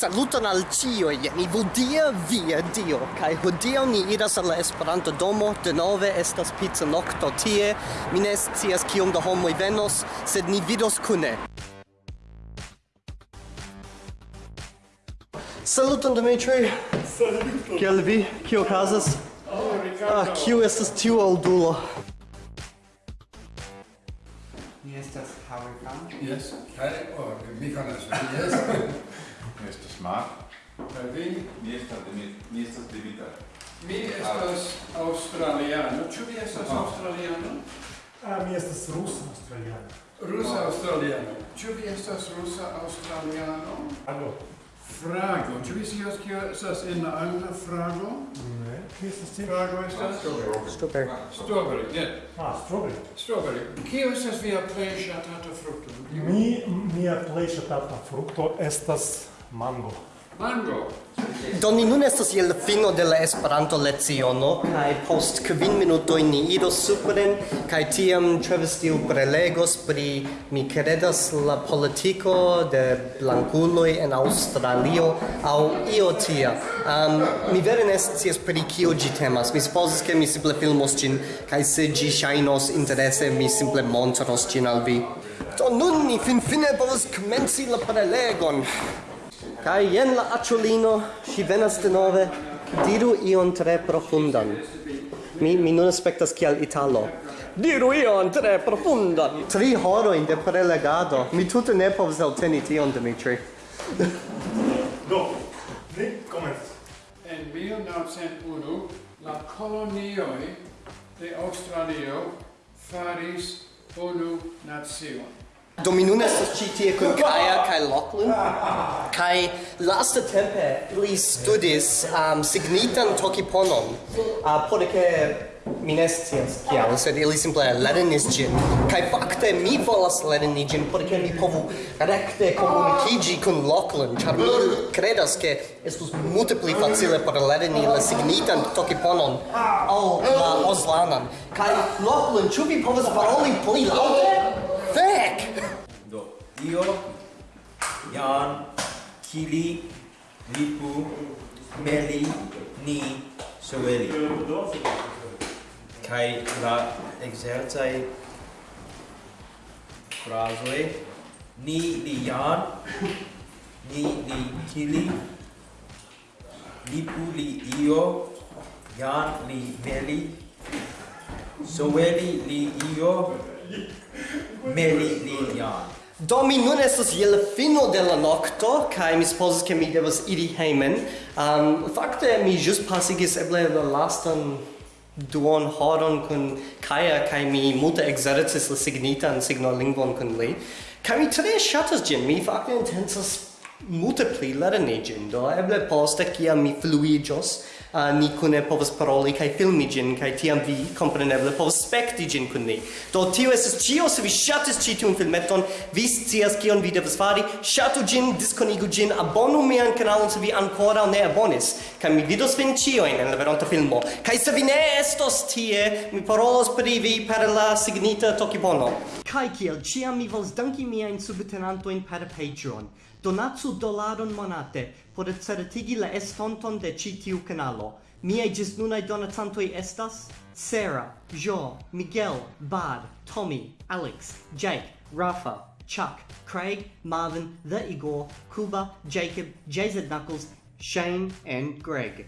Saluton al cio, mi vodia via dio, kai hodiaŭ ni iras al la Esperanto domo, denove estas pizza nokto tie, mi ne scias kiom da homoj venos, sed ni vidos kune. Saluton Dimitri. Saluton. Kiel vi? Kio okazas? Oh, Ricardo. Ah, kiu estas tiu oldulo? Mi estas Howard Yes. Kaj, oh, mi konas Yes. Mi estas Mark. Kaj vi? Mi estas de Mi estas Dimitar. Mi estas Australiano. Ĉu vi estas Australiano? Ah, mi estas Rusa Australiano. Rusa Australiano. Ĉu vi estas Rusa Australiano? Alo. Frago. Ĉu vi scias kio estas en la angla frago? Ne. Kio estas tio? Frago estas? Strawberry. Ah, strawberry, ne. Ah, strawberry. Strawberry. Kio estas via plej ŝatata frukto? Mi mia plej ŝatata frukto estas Mango. Mango. Do ni nun estas je la fino de la Esperanto leciono kaj post kvin minutoj ni iros supren kaj tiam Travis Steele prelegos pri mi kredas la politiko de blankuloj en Aŭstralio aŭ io tia. Um, mi vere ne scias pri kio ĝi temas. Mi supozas ke mi simple filmos ĝin kaj se ĝi ŝajnos interese mi simple montros ĝin al vi. Do nun ni finfine povas komenci la prelegon. Kai jen la acciolino, si venas denove, diru ion tre profundan. Mi, mi nun aspectas kiel Italo. Diru ion tre profundan. Tri horoin de prelegado. Mi tute ne povas elteni tion, Dimitri. Do, ni komencis. En 1901, la colonioi de Australio faris unu nazion. Do mi nun estas ĉi tie kun Kaja kaj Lachlan kaj lastatempe li studis um, signitan tokiponon uh, por ke mi ne scias kial, sed ili simple lernis ĝin kaj fakte mi volas lerni ĝin por ke mi povu rekte komunikiĝi kun Lachlan ĉar mi kredas ke estus multe pli facile por lerni la signitan tokiponon ol la oslanan. kaj Lachlan ĉu vi povas paroli pli laŭte? io Jan, Kili, Lipu, Meli, Ni, Soeli. Kai la exercai frasoi ni li Jan, ni li Kili, Lipu li Io, Jan li Meli, Soeli li Io, Meli li Jan. Do mi nun estas je la fino de la nokto kaj mi supozas ke mi devas iri hejmen. Um, fakte mi ĵus pasigis eble la lastan duon horon kun Kaja kaj mi multe ekzercis la signitan signolingvon kun li. Kaj mi tre ŝatas ĝin. Mi fakte intencas multe pli lerniĝin, do eble poste kiam mi fluiĝos, uh, ni kune povas paroli kaj filmi ĝin, kaj tiam vi kompreneble povas spekti ĝin kun ni. Do tio estas ĉio, se vi ŝatis ĉi tiun filmeton, vi scias kion vi devas fari, ŝatu ĝin, diskonigu ĝin, abonu mian kanalon se vi ankoraŭ ne abonis, kaj mi vidos vin ĉiujn en la veronta filmo. Kaj se vi ne estos tie, mi parolos pri vi per la signita Tokibono. Kaj kiel ĉiam mi volas danki miajn subtenantojn per Patreon. Donatsu dolaron monate por certigi la estonton de ĉi tiu kanalo. Miaj ĝisnunaj donacantoj estas Sarah, Jo, Miguel, Bad, Tommy, Alex, Jake, Rafa, Chuck, Craig, Marvin, The Igor, Kuba, Jacob, JZ Knuckles, Shane, and Greg.